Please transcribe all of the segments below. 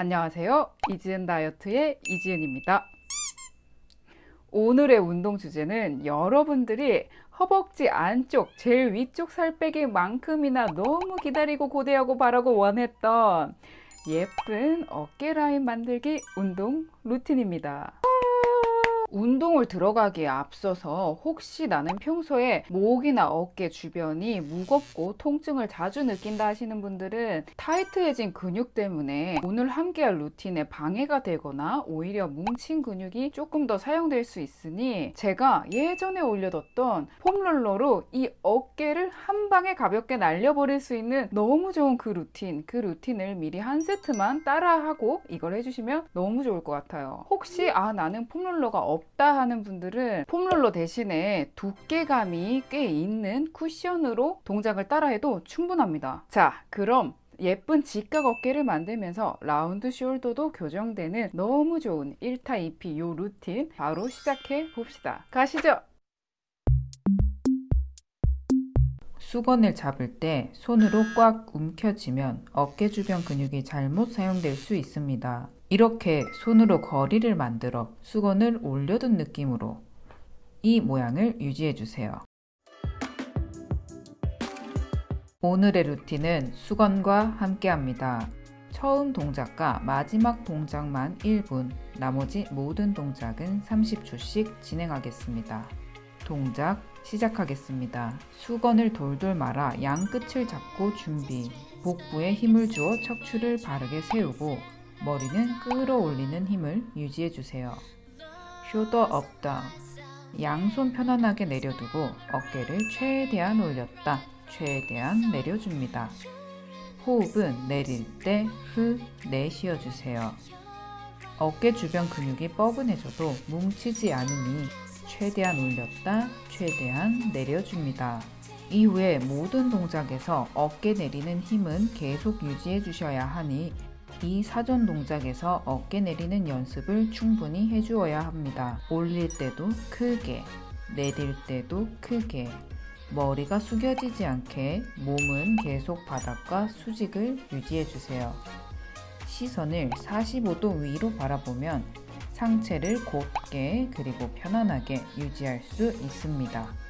안녕하세요. 이지은 다이어트의 이지은입니다. 오늘의 운동 주제는 여러분들이 허벅지 안쪽 제일 위쪽 살 빼기 만큼이나 너무 기다리고 고대하고 바라고 원했던 예쁜 어깨 라인 만들기 운동 루틴입니다. 운동을 들어가기에 앞서서 혹시 나는 평소에 목이나 어깨 주변이 무겁고 통증을 자주 느낀다 하시는 분들은 타이트해진 근육 때문에 오늘 함께할 루틴에 방해가 되거나 오히려 뭉친 근육이 조금 더 사용될 수 있으니 제가 예전에 올려뒀던 폼롤러로 이 어깨를 한 방에 가볍게 날려버릴 수 있는 너무 좋은 그 루틴 그 루틴을 미리 한 세트만 따라하고 이걸 해주시면 너무 좋을 것 같아요. 혹시 아 나는 폼롤러가 없 없다 하는 분들은 폼롤러 대신에 두께감이 꽤 있는 쿠션으로 동작을 따라해도 충분합니다. 자, 그럼 예쁜 직각 어깨를 만들면서 round shoulder도 교정되는 너무 좋은 1타 2피 요 루틴 바로 시작해 봅시다. 가시죠! 수건을 잡을 때 손으로 꽉 움켜쥐면 어깨 주변 근육이 잘못 사용될 수 있습니다. 이렇게 손으로 거리를 만들어 수건을 올려둔 느낌으로 이 모양을 유지해 주세요. 오늘의 루틴은 수건과 함께 합니다. 처음 동작과 마지막 동작만 1분, 나머지 모든 동작은 30초씩 진행하겠습니다. 동작 시작하겠습니다. 수건을 돌돌 말아 양 끝을 잡고 준비. 복부에 힘을 주어 척추를 바르게 세우고 머리는 끌어올리는 힘을 유지해 주세요. shoulder up down 양손 편안하게 내려두고 어깨를 최대한 올렸다 최대한 내려줍니다. 호흡은 내릴 때 후 내쉬어 주세요. 어깨 주변 근육이 뻐근해져도 뭉치지 않으니 최대한 올렸다 최대한 내려줍니다. 이후에 모든 동작에서 어깨 내리는 힘은 계속 유지해 주셔야 하니 이 사전 동작에서 어깨 내리는 연습을 충분히 해주어야 합니다. 올릴 때도 크게, 내릴 때도 크게, 머리가 숙여지지 않게 몸은 계속 바닥과 수직을 유지해주세요. 시선을 45도 위로 바라보면 상체를 곧게 그리고 편안하게 유지할 수 있습니다.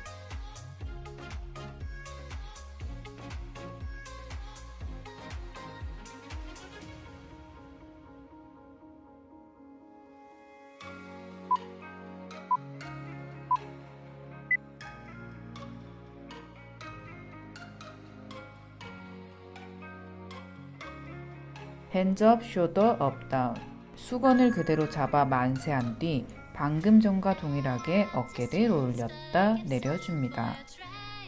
hands up shoulder up down 수건을 그대로 잡아 만세한 뒤 방금 전과 동일하게 어깨를 올렸다 내려줍니다.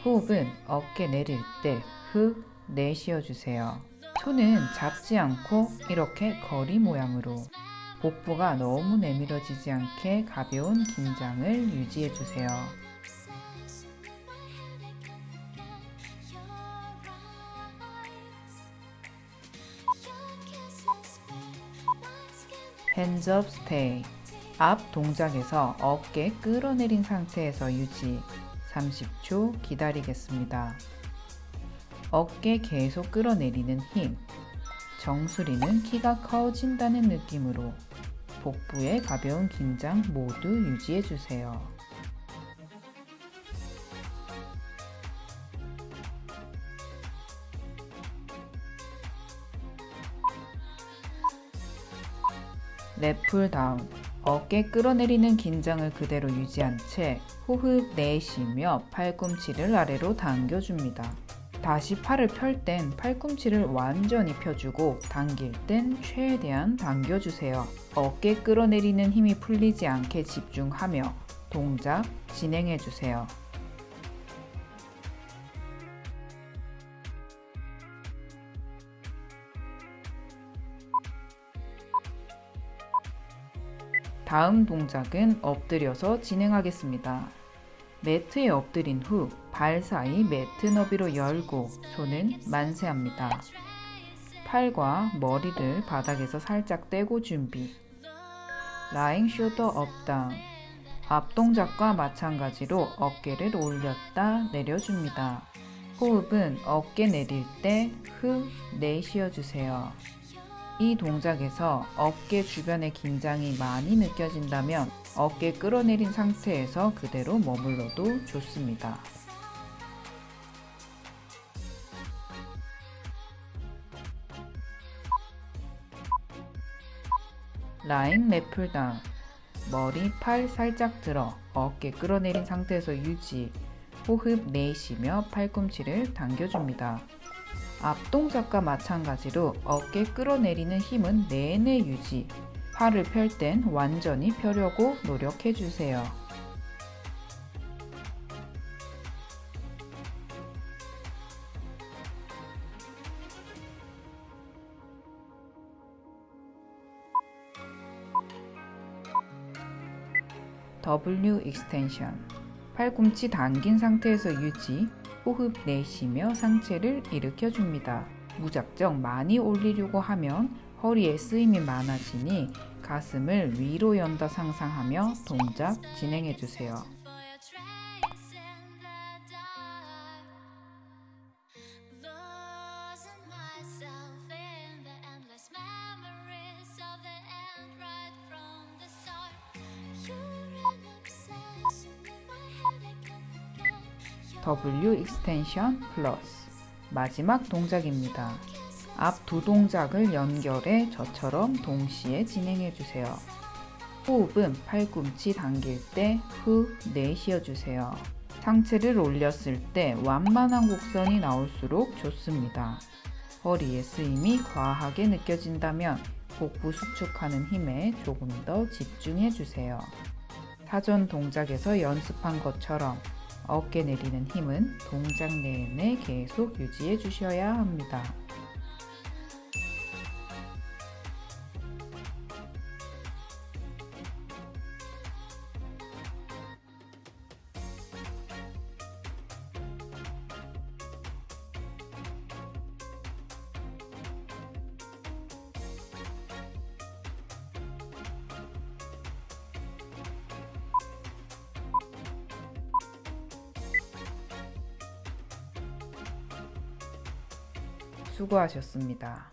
호흡은 어깨 내릴 때 후 내쉬어 주세요. 손은 잡지 않고 이렇게 고리 모양으로 복부가 너무 내밀어지지 않게 가벼운 긴장을 유지해 주세요. Hands up stay 앞 동작에서 어깨 끌어내린 상태에서 유지 30초 기다리겠습니다. 어깨 계속 끌어내리는 힘 정수리는 키가 커진다는 느낌으로 복부의 가벼운 긴장 모두 유지해주세요. 랩풀 다운 어깨 끌어내리는 긴장을 그대로 유지한 채 호흡 내쉬며 팔꿈치를 아래로 당겨줍니다. 다시 팔을 펼 땐 팔꿈치를 완전히 펴주고 당길 땐 최대한 당겨주세요. 어깨 끌어내리는 힘이 풀리지 않게 집중하며 동작 진행해주세요. 다음 동작은 엎드려서 진행하겠습니다. 매트에 엎드린 후 발 사이 매트 너비로 열고 손은 만세합니다. 팔과 머리를 바닥에서 살짝 떼고 준비 lying shoulder up down 앞 동작과 마찬가지로 어깨를 올렸다 내려줍니다. 호흡은 어깨 내릴 때 후 내쉬어 주세요. 이 동작에서 어깨 주변의 긴장이 많이 느껴진다면 어깨 끌어내린 상태에서 그대로 머물러도 좋습니다. lying lat pull down 머리, 팔 살짝 들어 어깨 끌어내린 상태에서 유지 호흡 내쉬며 팔꿈치를 당겨줍니다. 앞 동작과 마찬가지로 어깨 끌어내리는 힘은 내내 유지. 팔을 펼 땐 완전히 펴려고 노력해 주세요. W extension 팔꿈치 당긴 상태에서 유지 호흡 내쉬며 상체를 일으켜 줍니다. 무작정 많이 올리려고 하면 허리에 쓰임이 많아지니 가슴을 위로 연다 상상하며 동작 진행해 주세요. W extension plus 마지막 동작입니다. 앞 두 동작을 연결해 저처럼 동시에 진행해 주세요. 호흡은 팔꿈치 당길 때 후 내쉬어 주세요. 상체를 올렸을 때 완만한 곡선이 나올수록 좋습니다. 허리에 쓰임이 과하게 느껴진다면 복부 수축하는 힘에 조금 더 집중해 주세요. 사전 동작에서 연습한 것처럼 어깨 내리는 힘은 동작 내내 계속 유지해 주셔야 합니다. 수고하셨습니다.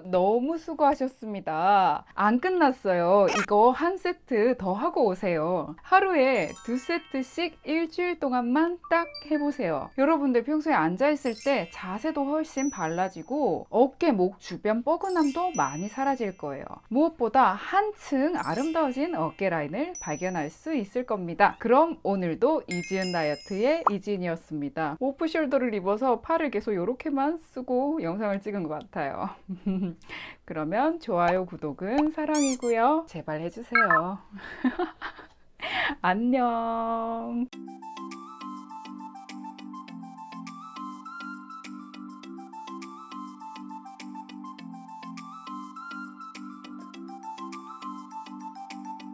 와, 너무 수고하셨습니다. 안 끝났어요. 이거 한 세트 더 하고 오세요. 하루에 두 세트씩 일주일 동안만 딱 해보세요. 여러분들 평소에 앉아있을 때 자세도 훨씬 달라지고 어깨, 목 주변 뻐근함도 많이 사라질 거예요. 무엇보다 한층 아름다워진 어깨 라인을 발견할 수 있을 겁니다. 그럼 오늘도 이지은 다이어트의 이지은이었습니다. 오프숄더를 입어서 팔을 계속 이렇게만 쓰고 영상을 찍은 것 같아요. 그러면 좋아요, 구독은 사랑이고요. 제발 해주세요. 안녕.